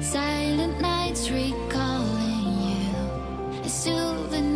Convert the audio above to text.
Silent nights recalling you. A souvenir.